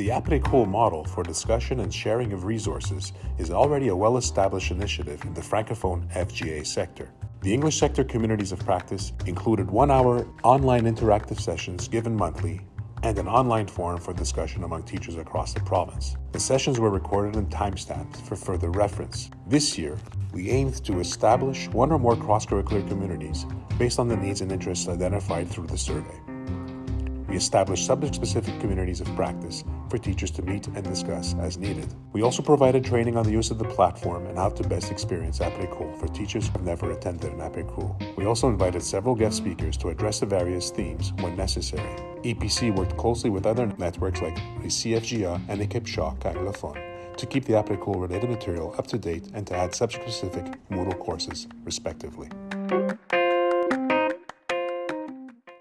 The APRECOL model for discussion and sharing of resources is already a well-established initiative in the Francophone FGA sector. The English sector communities of practice included one-hour online interactive sessions given monthly and an online forum for discussion among teachers across the province. The sessions were recorded and timestamped for further reference. This year, we aimed to establish one or more cross-curricular communities based on the needs and interests identified through the survey. We established subject-specific communities of practice for teachers to meet and discuss as needed. We also provided training on the use of the platform and how to best experience APRECOL for teachers who have never attended an APRECOL. We also invited several guest speakers to address the various themes when necessary. EPC worked closely with other networks like the CFGA and Equipe Shaw Anglophone to keep the APRECOL related material up to date and to add subject-specific Moodle courses, respectively.